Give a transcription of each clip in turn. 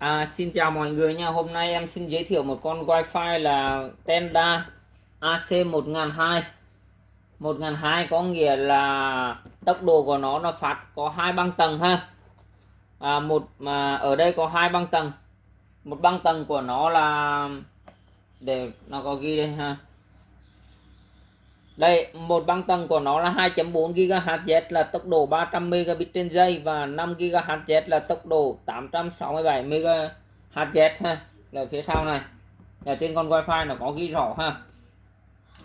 À, xin chào mọi người nha. Hôm nay em xin giới thiệu một con wifi là Tenda AC1002. 1002 có nghĩa là tốc độ của nó nó phát có hai băng tầng ha. À, một mà ở đây có hai băng tầng. Một băng tầng của nó là để nó có ghi đây ha. Đây, một băng tầng của nó là 2.4 GHz là tốc độ 300 Mbit trên giây và 5 GHz là tốc độ 867 MHz ha. Là phía sau này. Ở trên con wifi nó có ghi rõ ha.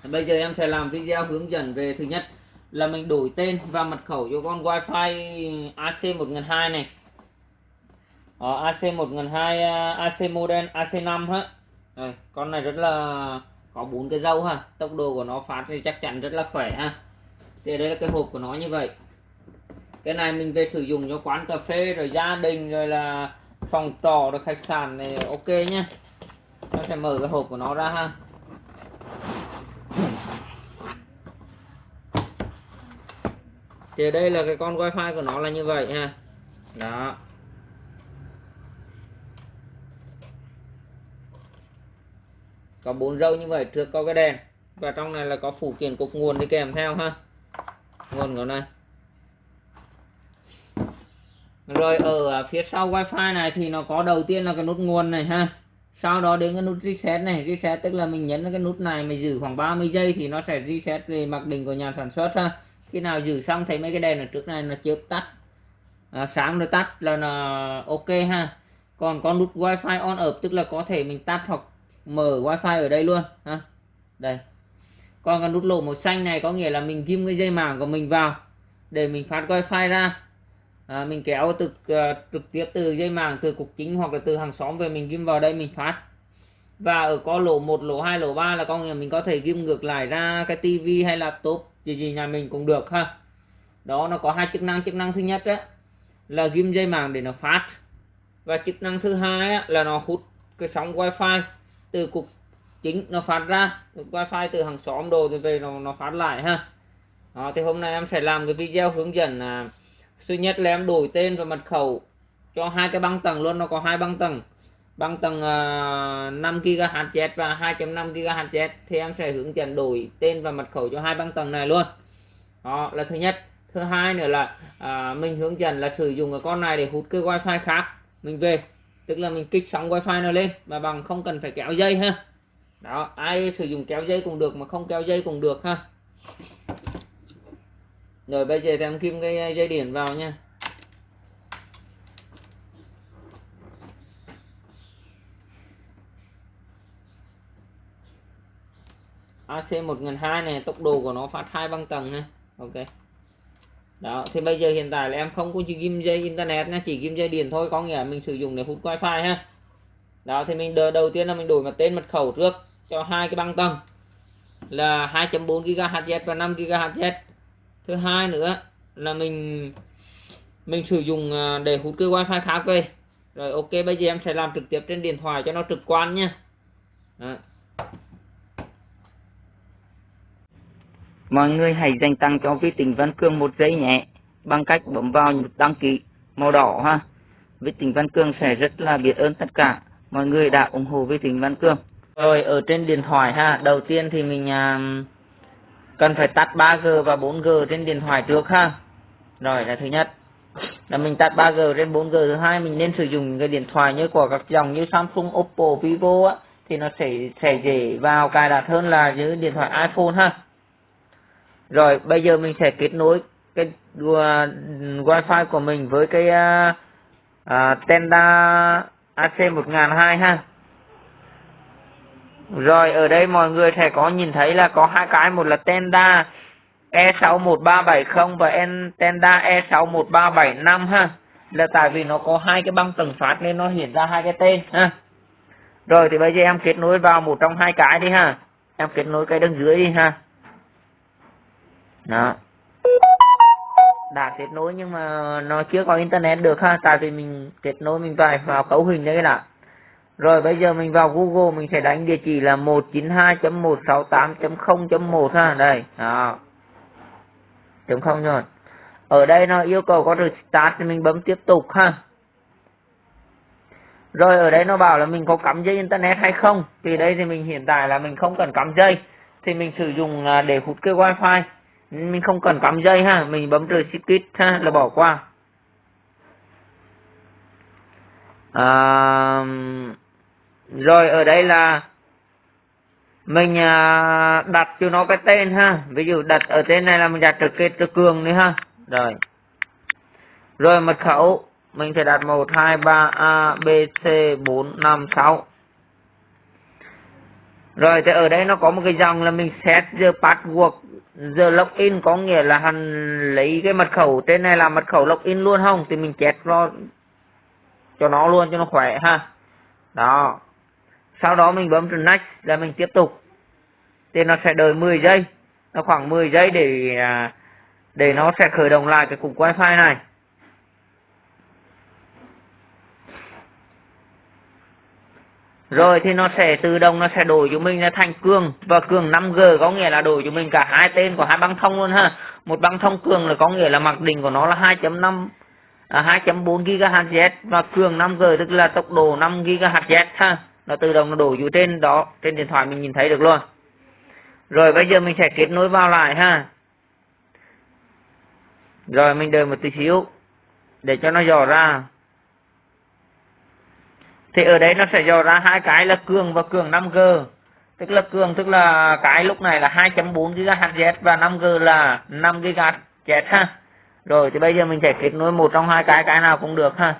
Bây giờ em sẽ làm video hướng dẫn về thứ nhất là mình đổi tên và mật khẩu cho con wifi AC1002 này. Ở AC1002 AC model AC5 ha. Đây, con này rất là có bốn cái dâu ha. Tốc độ của nó phát thì chắc chắn rất là khỏe ha. Thì đây là cái hộp của nó như vậy. Cái này mình về sử dụng cho quán cà phê rồi gia đình rồi là phòng trọ rồi khách sạn này, ok nhá. Nó sẽ mở cái hộp của nó ra ha. Thì đây là cái con wifi của nó là như vậy ha. Đó. Có bốn râu như vậy trước có cái đèn. Và trong này là có phụ kiện cục nguồn đi kèm theo ha. Nguồn của này. Rồi ở à, phía sau wifi này thì nó có đầu tiên là cái nút nguồn này ha. Sau đó đến cái nút reset này. Reset tức là mình nhấn cái nút này mình giữ khoảng 30 giây thì nó sẽ reset về mặc định của nhà sản xuất ha. Khi nào giữ xong thấy mấy cái đèn ở trước này nó chớp tắt. À, sáng rồi tắt là là ok ha. Còn con nút wifi on up tức là có thể mình tắt hoặc mở wifi ở đây luôn ha. Đây. Còn cái nút lỗ màu xanh này có nghĩa là mình ghim cái dây màng của mình vào để mình phát wifi ra. À, mình kéo từ uh, trực tiếp từ dây màng từ cục chính hoặc là từ hàng xóm về mình ghim vào đây mình phát. Và ở có lỗ một lỗ hai lỗ ba là có nghĩa là mình có thể ghim ngược lại ra cái tivi hay laptop gì gì nhà mình cũng được ha. Đó nó có hai chức năng. Chức năng thứ nhất á là ghim dây màng để nó phát. Và chức năng thứ hai á, là nó hút cái sóng wifi từ cục chính nó phát ra wifi từ hàng xóm đồ rồi về nó nó phát lại ha. Đó, thì hôm nay em sẽ làm cái video hướng dẫn là thứ nhất là em đổi tên và mật khẩu cho hai cái băng tầng luôn nó có hai băng tầng. Băng tầng uh, 5 GHz và 2.5 GHz thì em sẽ hướng dẫn đổi tên và mật khẩu cho hai băng tầng này luôn. Đó là thứ nhất. Thứ hai nữa là à, mình hướng dẫn là sử dụng cái con này để hút cái wifi khác mình về tức là mình kích sóng wifi nó lên, mà bằng không cần phải kéo dây ha. Đó, ai sử dụng kéo dây cũng được mà không kéo dây cũng được ha. Rồi bây giờ em kim cái dây điện vào nha. AC 1002 này, tốc độ của nó phát hai băng tầng ha. Ok đó, thì bây giờ hiện tại là em không có chỉ ghim dây internet nha, chỉ ghim dây điện thôi, có nghĩa là mình sử dụng để hút wifi ha. Đó, thì mình đợi đầu tiên là mình đổi mặt tên mật khẩu trước cho hai cái băng tầng là 2.4 GHz và 5 GHz thứ hai nữa là mình mình sử dụng à, để hút cái wifi khác về. Rồi, ok, bây giờ em sẽ làm trực tiếp trên điện thoại cho nó trực quan nha. Đó. Mọi người hãy dành tặng cho Vi Tình Văn Cương một giây nhé bằng cách bấm vào nút đăng ký màu đỏ ha. Vi Tình Văn Cương sẽ rất là biết ơn tất cả mọi người đã ủng hộ Vi Tình Văn Cương. Rồi ở trên điện thoại ha, đầu tiên thì mình à, cần phải tắt 3G và 4G trên điện thoại trước ha. Rồi là thứ nhất. Là mình tắt 3G trên 4G thứ hai mình nên sử dụng cái điện thoại như của các dòng như Samsung, Oppo, Vivo á thì nó sẽ sẽ dễ vào cài đặt hơn là những điện thoại iPhone ha rồi bây giờ mình sẽ kết nối cái uh, wifi của mình với cái uh, uh, Tenda AC1002 ha. Rồi ở đây mọi người sẽ có nhìn thấy là có hai cái một là Tenda E61370 và Tenda E61375 ha. Là tại vì nó có hai cái băng tầng phát nên nó hiện ra hai cái tên ha. Rồi thì bây giờ em kết nối vào một trong hai cái đi ha. Em kết nối cái đằng dưới đi ha đó. Đã kết nối nhưng mà nó chưa có internet được ha, tại vì mình kết nối mình phải vào cấu hình đấy đã rồi bây giờ mình vào Google mình sẽ đánh địa chỉ là 192.168.0.1 ha, đây, đó. Chấm không rồi. Ở đây nó yêu cầu có được start thì mình bấm tiếp tục ha. Rồi ở đây nó bảo là mình có cắm dây internet hay không? Thì đây thì mình hiện tại là mình không cần cắm dây. Thì mình sử dụng à, để hút cái wifi mình không cần cắm dây ha mình bấm trừ skip ha là bỏ qua. À, rồi ở đây là mình à, đặt cho nó cái tên ha. Ví dụ đặt ở tên này là mình đặt trực kết cho cường nữa ha. Rồi. Rồi mật khẩu mình sẽ đặt 1 2 3 A B C 4 5 6 rồi thì ở đây nó có một cái dòng là mình set the password. The login có nghĩa là hắn lấy cái mật khẩu trên này là mật khẩu login luôn không? Thì mình chét nó, cho nó luôn, cho nó khỏe ha. Đó. Sau đó mình bấm next là mình tiếp tục. Thì nó sẽ đợi 10 giây. Nó khoảng 10 giây để à, để nó sẽ khởi động lại cái cục wifi này. Rồi thì nó sẽ tự động nó sẽ đổi cho mình là thành cường. Và cường 5G có nghĩa là đổi cho mình cả hai tên của hai băng thông luôn ha. Một băng thông cường là có nghĩa là mặc định của nó là 2.5 à, 2.4 GHz và cường 5G tức là tốc độ 5 GHz ha. Nó tự động nó đổi vô trên đó trên điện thoại mình nhìn thấy được luôn. Rồi bây giờ mình sẽ kết nối vào lại ha. Rồi mình đợi một tí xíu để cho nó dò ra thì ở đây nó sẽ dò ra hai cái là cường và cường 5G tức là cường tức là cái lúc này là 2.4 GHz và 5G là 5 GHz ha. Rồi thì bây giờ mình sẽ kết nối một trong hai cái cái nào cũng được ha.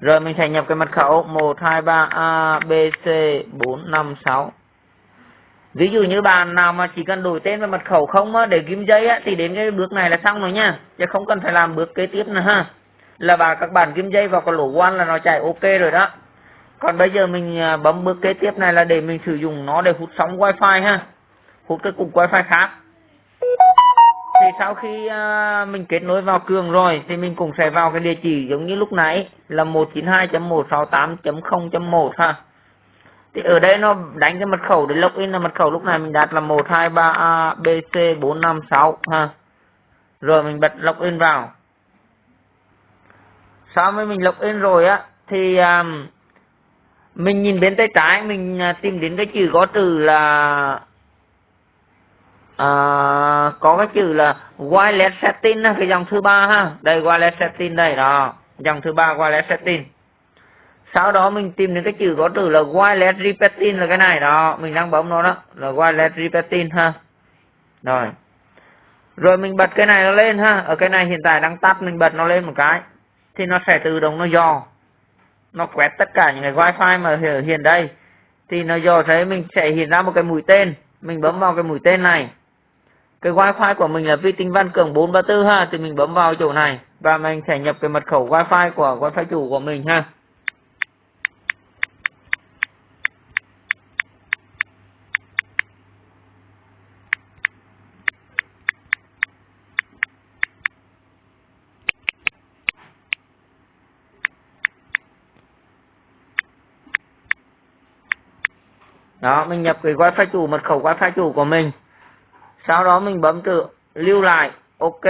Rồi mình sẽ nhập cái mật khẩu 123 ABC 456 ví dụ như bạn nào mà chỉ cần đổi tên và mật khẩu không á, để ghim giấy á, thì đến cái bước này là xong rồi nha. Chứ không cần phải làm bước kế tiếp nữa ha là bà, các bạn kim dây vào cái lỗ quan là nó chạy ok rồi đó. Còn bây giờ mình à, bấm bước kế tiếp này là để mình sử dụng nó để hút sóng wifi ha. Hút cái cục wifi khác. Thì sau khi à, mình kết nối vào cường rồi, thì mình cũng sẽ vào cái địa chỉ giống như lúc nãy, là 192.168.0.1 ha. Thì ở đây nó đánh cái mật khẩu, để login là mật khẩu lúc này mình đặt là 123abc456 ha. Rồi mình bật login vào sau khi mình login rồi á thì um, mình nhìn bên tay trái mình à, tìm đến cái chữ có từ là uh, có cái chữ là wireless setting cái dòng thứ ba ha. Đây wireless setting đây đó dòng thứ ba wireless setting sau đó mình tìm đến cái chữ có từ là wireless repeating là cái này đó mình đang bấm nó đó là wireless repeating ha. Rồi. Rồi mình bật cái này nó lên ha. Ở cái này hiện tại đang tắt mình bật nó lên một cái thì nó sẽ tự động nó dò. Nó quét tất cả những cái wifi mà ở hiện đây. Thì nó dò thấy mình sẽ hiện ra một cái mũi tên. Mình bấm vào cái mũi tên này. Cái wifi của mình là vi tính văn cường 434 ha, thì mình bấm vào chỗ này. Và mình sẽ nhập cái mật khẩu wifi của, wifi chủ của mình ha. Đó, mình nhập cái wifi chủ, mật khẩu wifi chủ của mình. Sau đó mình bấm từ lưu lại, ok.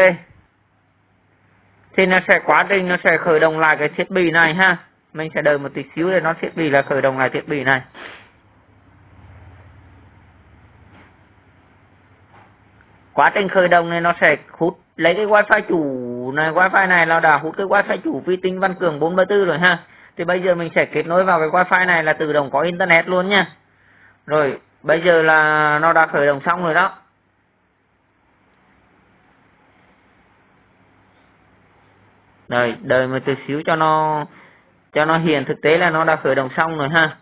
Thì nó sẽ quá trình, nó sẽ khởi động lại cái thiết bị này ha. Mình sẽ đợi một tí xíu để nó thiết bị là khởi động lại thiết bị này. Quá trình khởi động này nó sẽ hút, lấy cái wifi chủ này, wifi này là đã hút cái wifi chủ vi tính văn cường 434 rồi ha. Thì bây giờ mình sẽ kết nối vào cái wifi này là tự động có internet luôn nha rồi bây giờ là nó đã khởi động xong rồi đó. Rồi đợi một chút xíu cho nó cho nó hiện thực tế là nó đã khởi động xong rồi ha.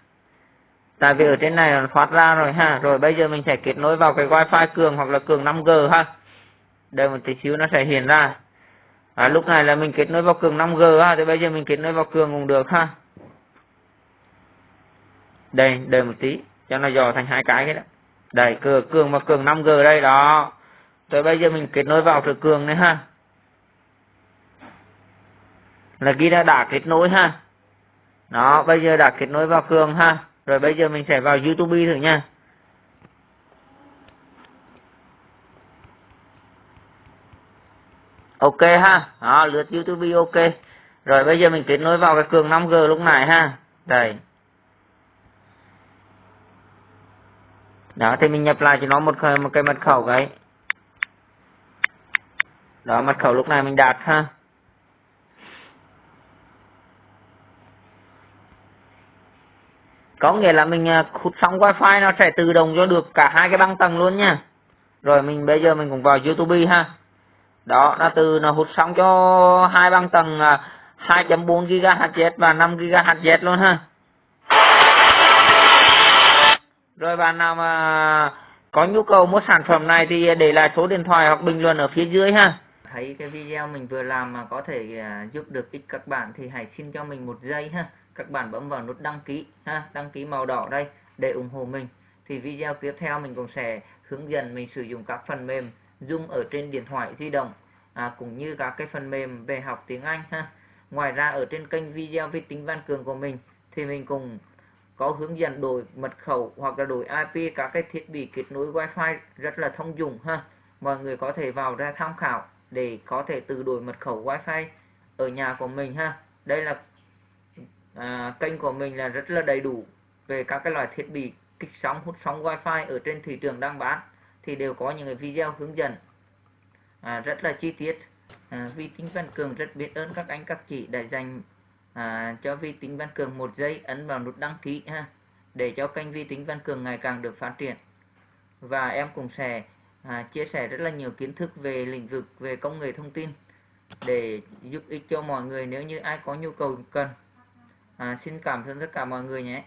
Tại vì ở trên này nó thoát ra rồi ha. Rồi bây giờ mình sẽ kết nối vào cái wifi cường hoặc là cường 5G ha. Đợi một tí xíu nó sẽ hiện ra. À, lúc này là mình kết nối vào cường 5G ha. Thì bây giờ mình kết nối vào cường cũng được ha. Đây đợi một tí cho nó dò thành hai cái cái đó. Đây cường cường và cường 5G đây, đó. Rồi bây giờ mình kết nối vào thử cường này, ha. Là ghi đã đã kết nối, ha. Đó, bây giờ đã kết nối vào cường, ha. Rồi bây giờ mình sẽ vào youtube thử nha. Ok, ha. Đó, lượt youtube, ok. Rồi bây giờ mình kết nối vào cái cường 5G lúc này, ha. Đây. Đó, thì mình nhập lại cho nó một cái- một cái mật khẩu cái. Đó, mật khẩu lúc này mình đạt ha. Có nghĩa là mình à, hút xong wifi nó sẽ tự động cho được cả hai cái băng tầng luôn nha. Rồi mình bây giờ mình cũng vào youtube ha. Đó, nó từ nó hút xong cho hai băng tầng à, 2.4 GHz và 5 GHz luôn ha. Rồi bạn nào mà có nhu cầu mua sản phẩm này thì để lại số điện thoại hoặc bình luận ở phía dưới ha. Thấy cái video mình vừa làm mà có thể à, giúp được ích các bạn thì hãy xin cho mình một giây ha. Các bạn bấm vào nút đăng ký ha đăng ký màu đỏ đây để ủng hộ mình. Thì video tiếp theo mình cũng sẽ hướng dẫn mình sử dụng các phần mềm Zoom ở trên điện thoại di động à, cũng như các cái phần mềm về học tiếng Anh ha. Ngoài ra ở trên kênh video vi tính Văn Cường của mình thì mình cùng có hướng dẫn đổi mật khẩu hoặc là đổi IP các cái thiết bị kết nối Wi-Fi rất là thông dụng ha. Mọi người có thể vào ra tham khảo để có thể tự đổi mật khẩu Wi-Fi ở nhà của mình ha. Đây là à, kênh của mình là rất là đầy đủ về các cái loại thiết bị kích sóng hút sóng Wi-Fi ở trên thị trường đang bán. Thì đều có những cái video hướng dẫn à, rất là chi tiết. À, vi tính văn cường rất biết ơn các anh các chị đã dành à, cho vi tính văn cường một giây ấn vào nút đăng ký ha để cho kênh vi tính văn cường ngày càng được phát triển. Và em cũng sẽ à, chia sẻ rất là nhiều kiến thức về lĩnh vực về công nghệ thông tin để giúp ích cho mọi người nếu như ai có nhu cầu cần. À, xin cảm ơn tất cả mọi người nhé.